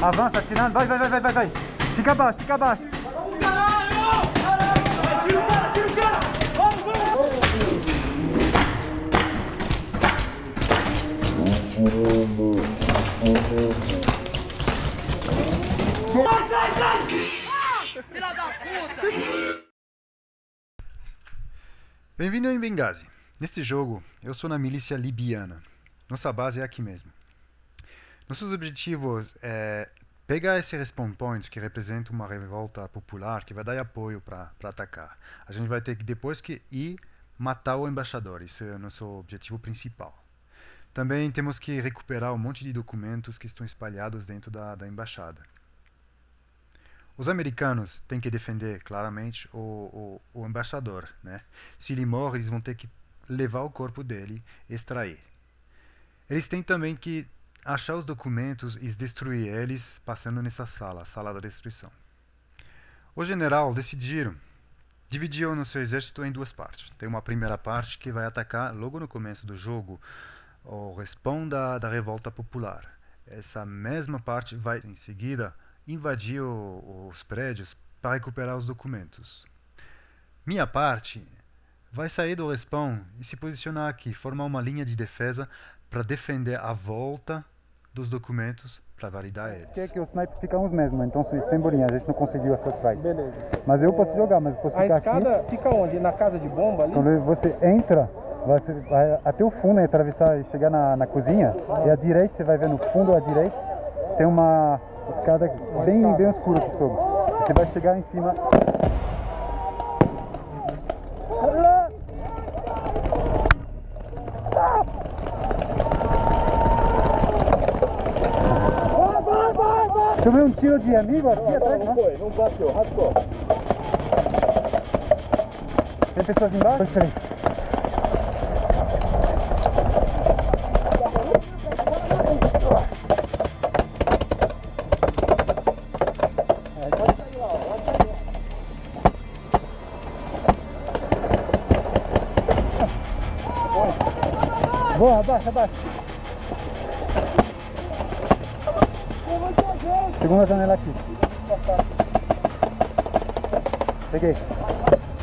Avança, atirando. Vai, vai, vai, vai, vai. Fica abaixo, fica abaixo. Filha da puta! Bem-vindo em Benghazi. Neste jogo, eu sou na milícia libiana. Nossa base é aqui mesmo. Nossos objetivos é pegar esse respawn point que representa uma revolta popular que vai dar apoio para atacar. A gente vai ter que depois que ir matar o embaixador. Isso é o nosso objetivo principal. Também temos que recuperar um monte de documentos que estão espalhados dentro da, da embaixada. Os americanos têm que defender claramente o, o, o embaixador. Né? Se ele morre, eles vão ter que levar o corpo dele e extrair. Eles têm também que achar os documentos e destruir eles passando nessa sala, a sala da destruição. O general decidiram dividiu no seu exército em duas partes. Tem uma primeira parte que vai atacar logo no começo do jogo o respawn da, da revolta popular. Essa mesma parte vai em seguida invadir o, os prédios para recuperar os documentos. Minha parte vai sair do respawn e se posicionar aqui, formar uma linha de defesa para defender a volta dos documentos para validar eles. Que, é que os snipers ficam os mesmos, então sem bolinha, a gente não conseguiu essa strike. Beleza. Mas eu posso jogar, mas eu posso A ficar escada aqui. fica onde? Na casa de bomba ali? Quando você entra, vai, vai até o fundo, atravessar e chegar na, na cozinha, e à direita, você vai ver no fundo à direita, tem uma escada bem, escada. bem escura aqui sobre. Você vai chegar em cima. Tomei um tiro de amigo aqui atrás, né? foi, não bateu, raspou. Tem pessoas embaixo? Peraí. Boa, abaixa, abaixa. Segunda janela aqui. Peguei.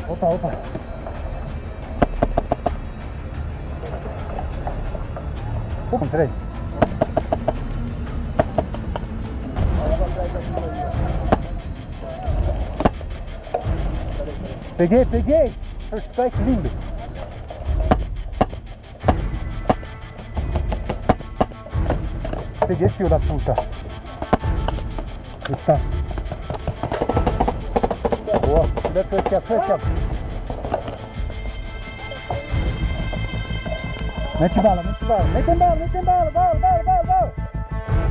Opa, opa. Encontrei. Peguei, peguei! First strike lindo! Peguei, filho da puta! Está. Boa! Aqui, aqui, aqui. Mete bala, mete bala, mete bala, mete bala, bala, bala, bala, bala!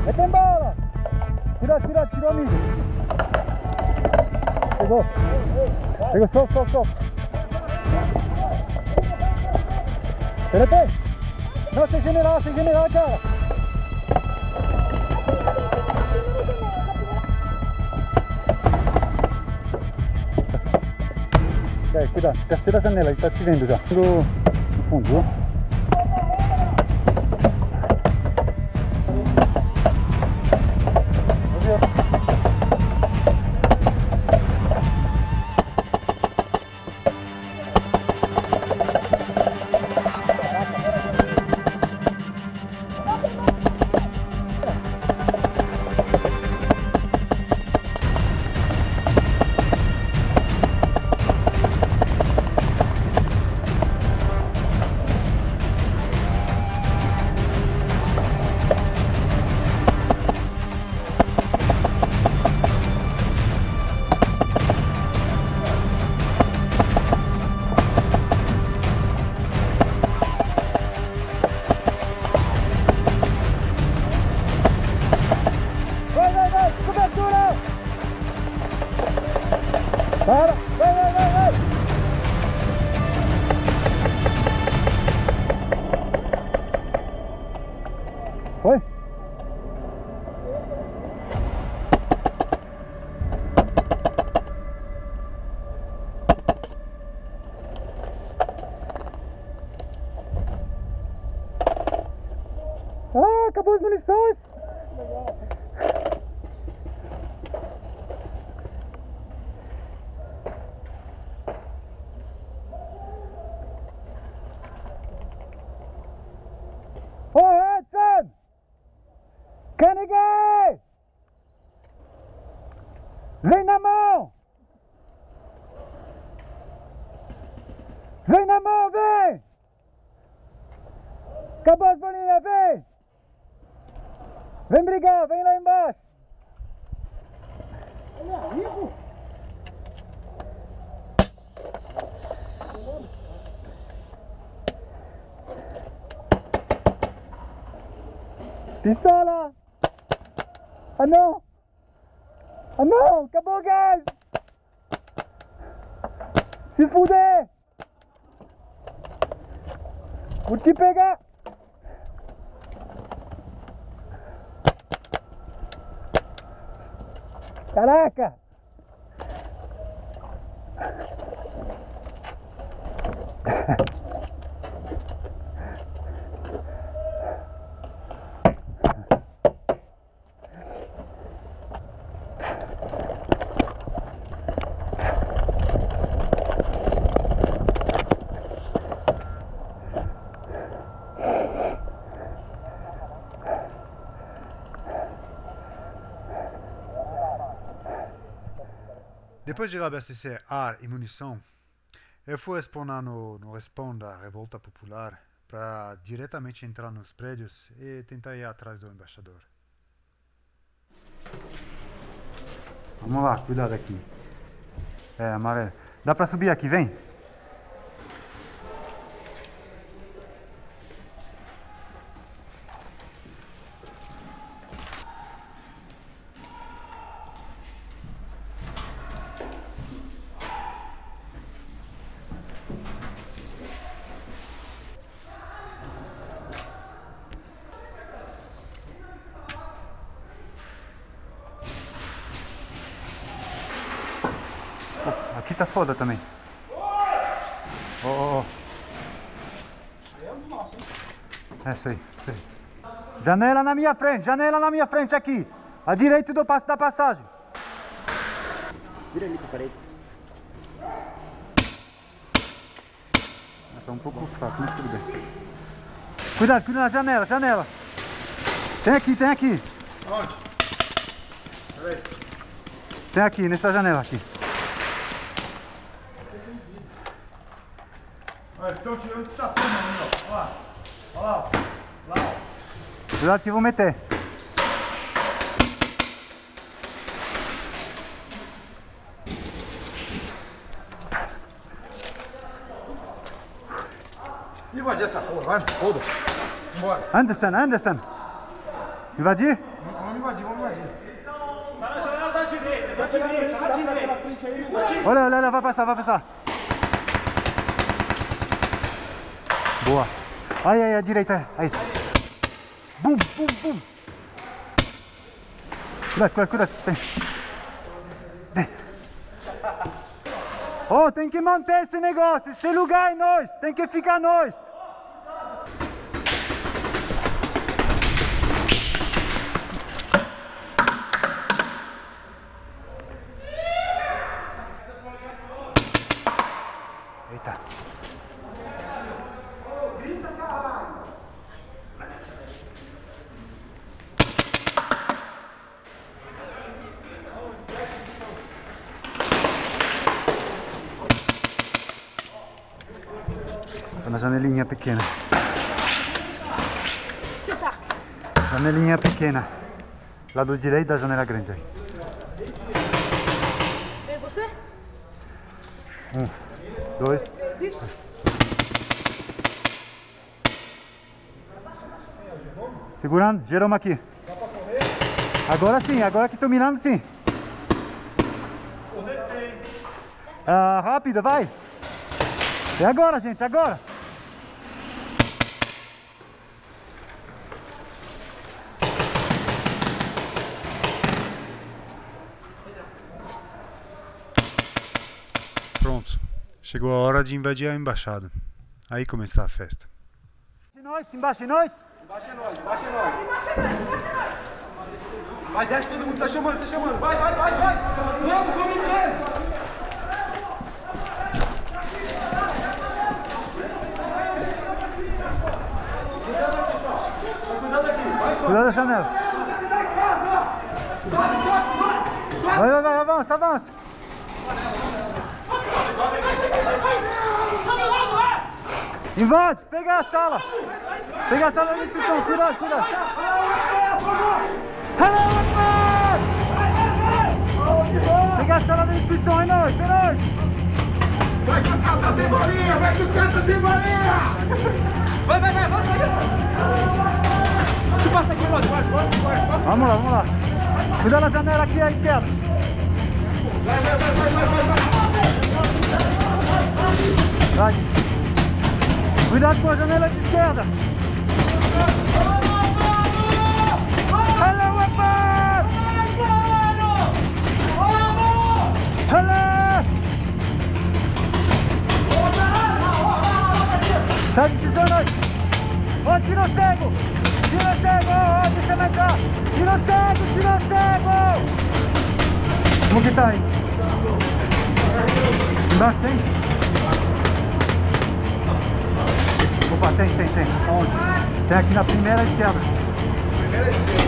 Mete bala! Tira, tira, tirou amigo! Pegou! Pegou, solta, solta, solta! Peraí, peraí! Não, sem general, sem general, cara! Cuidado, terceira janela, ele tá te vendo já. Foi? Carnegie! Vem na mão! Vem na mão, vem! Acabou as bolinhas, vem! Vem brigar, vem lá embaixo! Ele é rico! Pistola! Ah não! Ah não! Acabou o gás! Se fuder! Vou te pegar! Caraca! Depois de abastecer ar e munição, eu fui responder no, no Responda à Revolta Popular para diretamente entrar nos prédios e tentar ir atrás do embaixador. Vamos lá, cuidado aqui. É, amarelo. Dá pra subir aqui, vem. Aqui tá foda também. Ó, ó, ó. É isso aí, isso aí. Janela na minha frente, janela na minha frente aqui. À direita do passo da passagem. Vira ali pra parede. Tá um pouco fraco, mas tudo bem. Cuidado, cuidado na janela, janela. Tem aqui, tem aqui. Onde? Tem aqui, nessa janela aqui. Olha, estão tirando que tá tudo ali, ó. Olha lá. Olha lá. Lá, ó. Cuidado que eu vou meter. Invadir essa porra, vai, foda. Bora. Anderson, Anderson. Invadir? Vamos invadir, vamos invadir. Tá na janela da direita, da direita, da direita. Olha, olha, olha, vai passar, vai passar. Boa. Aí, aí, à direita, aí. Bum, bum, bum. Cuidado, cuidado, cuidado. Tem. Oh, tem que manter esse negócio. Esse lugar é nós. Tem que ficar nós. Eita. Janelinha pequena. Janelinha pequena. Lado direito da janela grande aí. Vem você? Dois. Sim. Segurando, Jerome aqui. Agora sim, agora que tô mirando sim. Ah, rápido, vai. É agora, gente, agora. Pronto. Chegou a hora de invadir a embaixada. Aí começar a festa. De nós, embaixo de nós. Embaixo é nós, embaixo é nós. Vai, desce todo mundo, tá chamando, tá chamando. Vai, vai, vai, vai. Vamos, vamos inteiro. Cuidado aqui, vai, Cuidado da janela. sobe, sobe, sobe. Vai, vai, vai, vai. avança, avança. Invade, pega a sala. Pega a sala de instrução, cuidado, cuidado. Hello, Akbar! Pega a sala de instrução, é nóis, é nóis. Vai que os caras tá sem bolinha, vai que os caras tá sem bolinha! Vai, vai, vai, vai, vai. Tu passa aqui, pode, pode, pode, pode. Vamos lá, vamos lá. Cuidado na janela aqui à esquerda. Vai. Cuidado com a janela de esquerda. Hello, Akbar! Hello! Segue pisando aí. Ó, tiro cego! Tiro cego! Ó, deixa eu entrar! Tiro cego! Tiro cego! Como que tá aí? Embaixo tem? Tem, tem, tem. Onde? Tem aqui na primeira esquerda.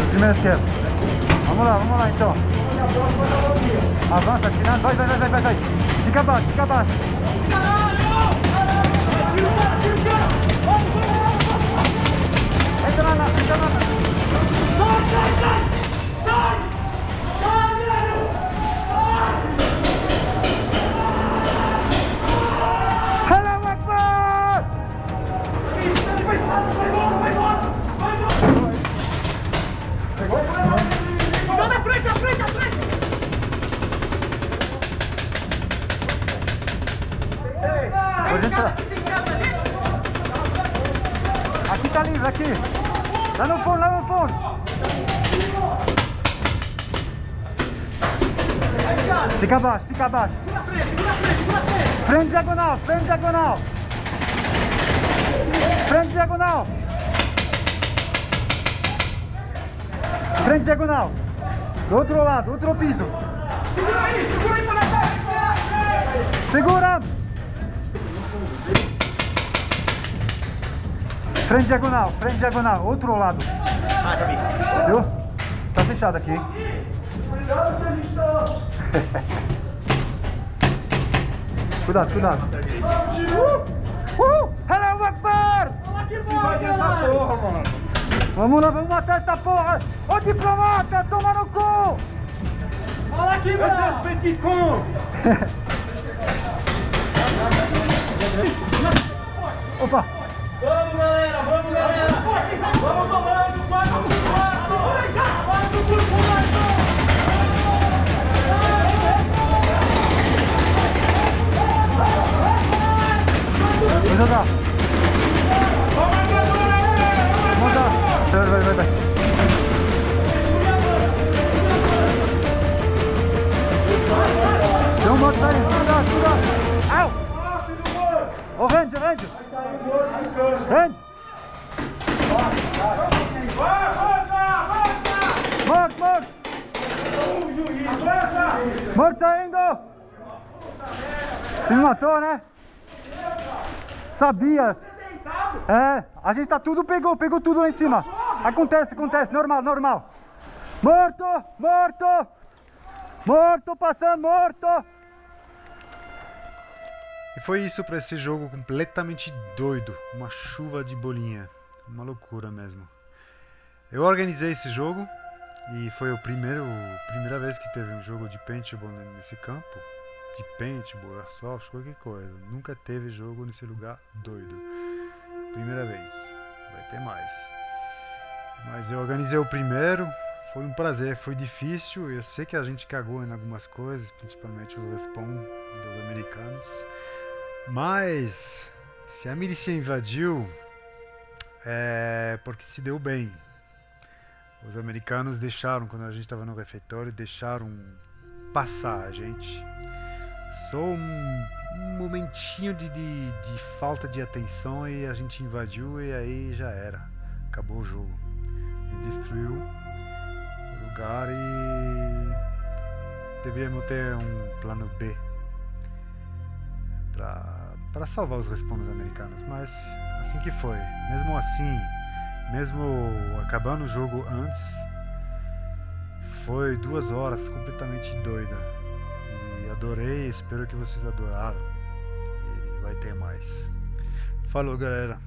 Primeira esquerda. Vamos lá, vamos lá então. Avança, tirando. Vai, vai, vai, vai, vai, vai. Fica abaixo, fica abaixo. Entra lá, entra lá. Hello, Fica abaixo, fica abaixo. Frente diagonal, frente diagonal. Frente diagonal. Frente diagonal. Do outro lado, outro piso. Segura aí, segura aí, moleque. Segura! Frente diagonal, frente diagonal, outro lado. Ah, já vi. Viu? Tá fechado aqui. hein? cuidado, cuidado. Uh! Uh! Hello, Akbar! Invade essa porra, mano. Vamos lá, vamos matar essa porra! Ô diplomata, toma no cu! Olha aqui, é mano. os petit con. Opa! Vamos, galera, vamos, galera. Vamos tomando, jogar! Lá! Vai, vai, vai, vai! Tem um monte aí! Cuidado, cuidado! Au! Ô, rende, rende! Rende! Vai, força, força. Morto, morto! Morto saindo! Se matou, né? Sabia! É, a gente tá tudo pegou, pegou tudo lá em cima. Acontece, acontece, normal, normal. Morto, morto! Morto, passando, morto! E foi isso para esse jogo completamente doido, uma chuva de bolinha, uma loucura mesmo. Eu organizei esse jogo e foi o primeiro, primeira vez que teve um jogo de paintball nesse campo, de paintball, airsoft, qualquer coisa. Nunca teve jogo nesse lugar doido. Primeira vez, vai ter mais. Mas eu organizei o primeiro, foi um prazer, foi difícil. Eu sei que a gente cagou em algumas coisas, principalmente o respawn dos americanos. Mas se a milícia invadiu, é porque se deu bem. Os americanos deixaram, quando a gente estava no refeitório, deixaram passar a gente. Só um, momentinho de, de, de falta de atenção e a gente invadiu e aí já era. Acabou o jogo. Gente destruiu o lugar e deveríamos ter um plano B para salvar os respawns americanos, mas assim que foi. Mesmo assim, mesmo acabando o jogo antes, foi duas horas completamente doida. Adorei, espero que vocês adoraram. E vai ter mais. Falou, galera.